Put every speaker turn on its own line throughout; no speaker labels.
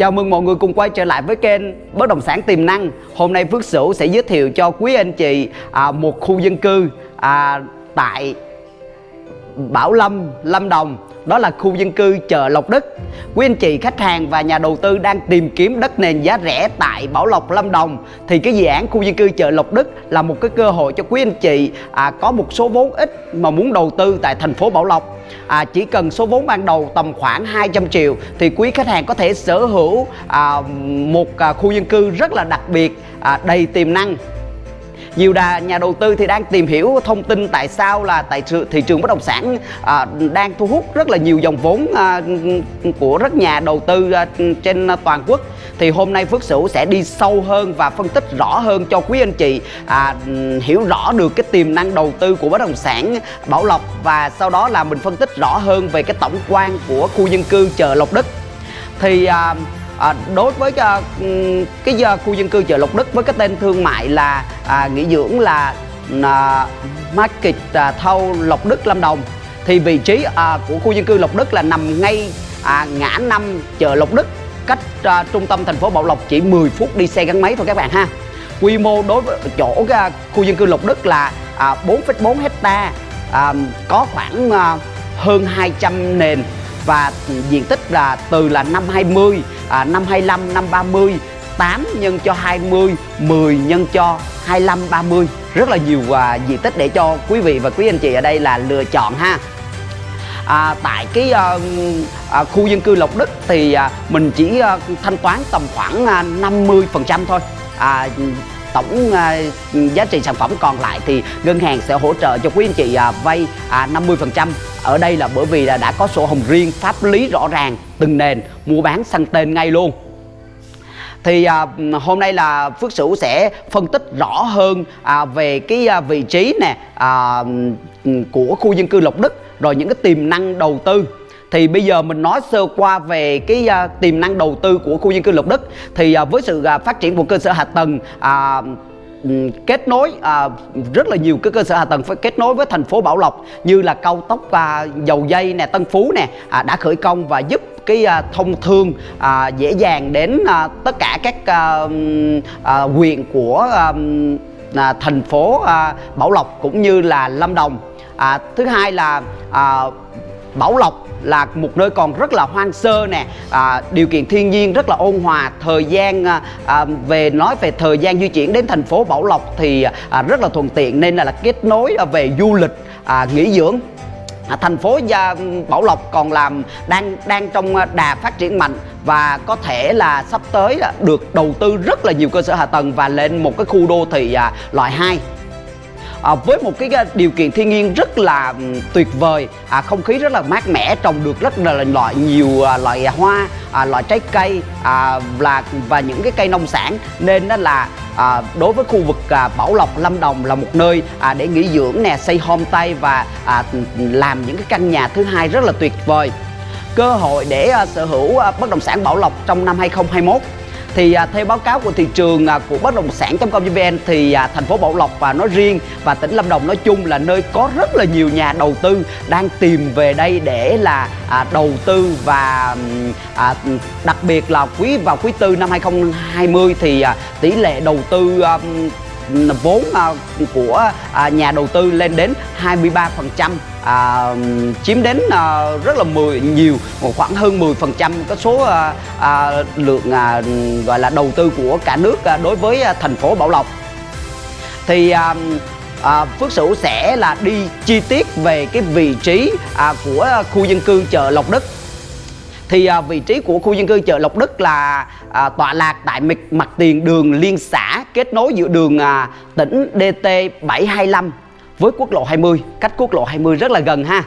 Chào mừng mọi người cùng quay trở lại với kênh Bất động sản tiềm năng. Hôm nay Phước Sửu sẽ giới thiệu cho quý anh chị à, một khu dân cư à, tại Bảo Lâm, Lâm Đồng. Đó là khu dân cư chợ Lộc Đức. Quý anh chị khách hàng và nhà đầu tư đang tìm kiếm đất nền giá rẻ tại Bảo Lộc, Lâm Đồng thì cái dự án khu dân cư chợ Lộc Đức là một cái cơ hội cho quý anh chị à, có một số vốn ít mà muốn đầu tư tại thành phố Bảo Lộc à, chỉ cần số vốn ban đầu tầm khoảng 200 triệu thì quý khách hàng có thể sở hữu à, một à, khu dân cư rất là đặc biệt à, đầy tiềm năng nhiều đà nhà đầu tư thì đang tìm hiểu thông tin tại sao là tại thị trường bất động sản à, đang thu hút rất là nhiều dòng vốn à, của rất nhà đầu tư à, trên toàn quốc. Thì hôm nay Phước Sửu sẽ đi sâu hơn và phân tích rõ hơn cho quý anh chị à, hiểu rõ được cái tiềm năng đầu tư của bất động sản Bảo Lộc và sau đó là mình phân tích rõ hơn về cái tổng quan của khu dân cư chợ Lộc Đức. Thì à, à, đối với à, cái à, khu dân cư chợ Lộc Đức với cái tên thương mại là à, nghỉ dưỡng là à, Market à, Thâu Lộc Đức Lâm Đồng. Thì vị trí à, của khu dân cư Lộc Đức là nằm ngay à, ngã năm chợ Lộc Đức cách à, trung tâm thành phố Bảo Lộc chỉ 10 phút đi xe gắn máy thôi các bạn ha. Quy mô đối với chỗ à, khu dân cư Lộc Đức là à, 4,4 hecta à, có khoảng à, hơn 200 nền và diện tích là từ là năm 20, à, năm 25, năm 30 8 nhân cho 20, 10 nhân cho 25, 30 Rất là nhiều à, diện tích để cho quý vị và quý anh chị ở đây là lựa chọn ha. À, Tại cái à, à, khu dân cư Lộc Đức thì à, mình chỉ à, thanh toán tầm khoảng à, 50% thôi. À, tổng à, giá trị sản phẩm còn lại thì ngân hàng sẽ hỗ trợ cho quý anh chị à, vay à, 50% ở đây là bởi vì là đã có sổ hồng riêng pháp lý rõ ràng từng nền mua bán sang tên ngay luôn. Thì à, hôm nay là Phước Sửu sẽ phân tích rõ hơn à, về cái à, vị trí nè à, của khu dân cư Lộc Đức rồi những cái tiềm năng đầu tư thì bây giờ mình nói sơ qua về cái uh, tiềm năng đầu tư của khu dân cư Lộc Đức. Thì uh, với sự uh, phát triển của cơ sở hạ tầng uh, kết nối à, rất là nhiều cái cơ sở hạ tầng phải kết nối với thành phố Bảo Lộc như là cao tốc à, dầu dây nè Tân Phú nè à, đã khởi công và giúp cái à, thông thương à, dễ dàng đến à, tất cả các à, à, quyền của à, à, thành phố à, Bảo Lộc cũng như là Lâm Đồng. À, thứ hai là à, Bảo Lộc là một nơi còn rất là hoang sơ nè. À, điều kiện thiên nhiên rất là ôn hòa thời gian à, à về nói về thời gian di chuyển đến thành phố Bảo Lộc thì à, rất là thuận tiện nên là, là kết nối à, về du lịch à, nghỉ dưỡng. À, thành phố Bảo Lộc còn làm đang đang trong à, đà phát triển mạnh và có thể là sắp tới là được đầu tư rất là nhiều cơ sở hạ tầng và lên một cái khu đô thị à, loại 2 à, với một cái à, điều kiện thiên nhiên rất là tuyệt vời. À, không khí rất là mát mẻ trồng được rất là loại nhiều à, loại hoa à, loại trái cây à, là và những cái cây nông sản. Nên đó là à, đối với khu vực à, Bảo Lộc Lâm Đồng là một nơi à, để nghỉ dưỡng nè xây homestay và à, làm những cái căn nhà thứ hai rất là tuyệt vời. Cơ hội để à, sở hữu à, bất động sản Bảo Lộc trong năm 2021 thì à, theo báo cáo của thị trường à, của bất động sản.com.vn thì à, thành phố Bảo Lộc và nói riêng và tỉnh Lâm Đồng nói chung là nơi có rất là nhiều nhà đầu tư đang tìm về đây để là à, đầu tư và à, đặc biệt là quý vào quý tư năm 2020 thì à, tỷ lệ đầu tư à, vốn à, của à, nhà đầu tư lên đến 23% à, chiếm đến à, rất là 10 nhiều một khoảng hơn 10 phần trăm cái số à, à, lượng à, gọi là đầu tư của cả nước à, đối với à, thành phố Bảo Lộc. Thì à, à, Phước Sửu sẽ là đi chi tiết về cái vị trí à, của khu dân cư chợ Lộc Đức. Thì à, vị trí của khu dân cư chợ Lộc Đức là à, tọa lạc tại mặt, mặt tiền đường liên xã kết nối giữa đường à, tỉnh DT 725 với quốc lộ 20 cách quốc lộ 20 rất là gần ha.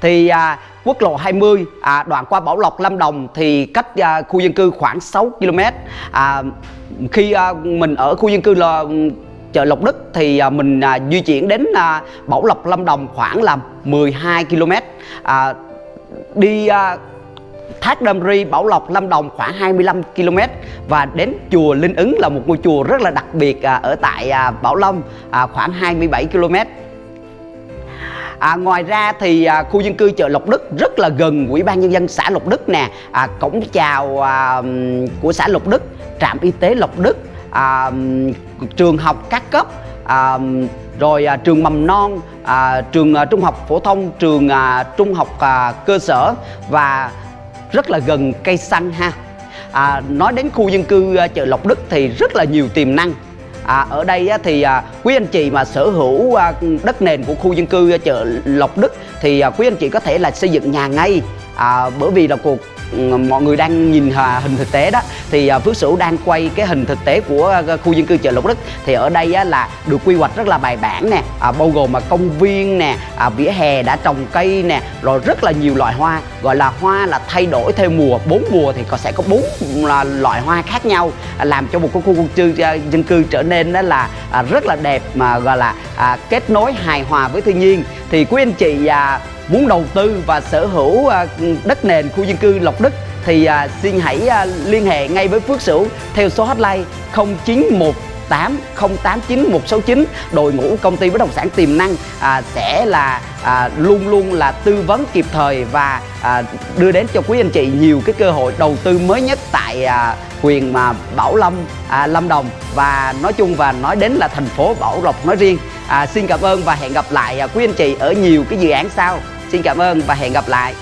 Thì à, quốc lộ 20 à, đoạn qua Bảo Lộc Lâm Đồng thì cách à, khu dân cư khoảng 6 km à, khi à, mình ở khu dân cư là ừ, chợ Lộc Đức thì à, mình à, di chuyển đến à, Bảo Lộc Lâm Đồng khoảng là 12 km à, đi à, Thác Đam Ri, Bảo Lộc, Lâm Đồng khoảng 25 km và đến chùa Linh Ứng là một ngôi chùa rất là đặc biệt à, ở tại à, Bảo Long à, khoảng 27 km à, ngoài ra thì à, khu dân cư chợ Lộc Đức rất là gần ủy ban nhân dân xã Lộc Đức nè. À, cổng chào à, của xã Lộc Đức trạm y tế Lộc Đức à, trường học các cấp à, rồi à, trường mầm non à, trường à, trung học phổ thông trường à, trung học à, cơ sở và rất là gần cây xăng ha. À, nói đến khu dân cư à, chợ Lộc Đức thì rất là nhiều tiềm năng. À, ở đây á, thì à, quý anh chị mà sở hữu à, đất nền của khu dân cư chợ Lộc Đức thì à, quý anh chị có thể là xây dựng nhà ngay. À, bởi vì là cuộc mọi người đang nhìn hình thực tế đó. Thì à, Phước Sửu đang quay cái hình thực tế của à, khu dân cư chợ Lộc Đức. Thì ở đây á, là được quy hoạch rất là bài bản nè à, bao gồm mà công viên nè à, vỉa hè đã trồng cây nè rồi rất là nhiều loại hoa. Gọi là hoa là thay đổi theo mùa. Bốn mùa thì có sẽ có bốn à, loại hoa khác nhau à, làm cho một cái khu dân cư dân cư trở nên đó là à, rất là đẹp mà gọi là à, kết nối hài hòa với thiên nhiên. Thì quý anh chị à, muốn đầu tư và sở hữu à, đất nền khu dân cư Lộc Đức thì à, xin hãy à, liên hệ ngay với Phước Sửu theo số hotline 0918 089 169 đội ngũ công ty bất động sản tiềm năng à, sẽ là à, luôn luôn là tư vấn kịp thời và à, đưa đến cho quý anh chị nhiều cái cơ hội đầu tư mới nhất tại à, quyền mà Bảo Lâm à, Lâm Đồng. Và nói chung và nói đến là thành phố Bảo Lộc nói riêng. À, xin cảm ơn và hẹn gặp lại à, quý anh chị ở nhiều cái dự án sau xin cảm ơn và hẹn gặp lại.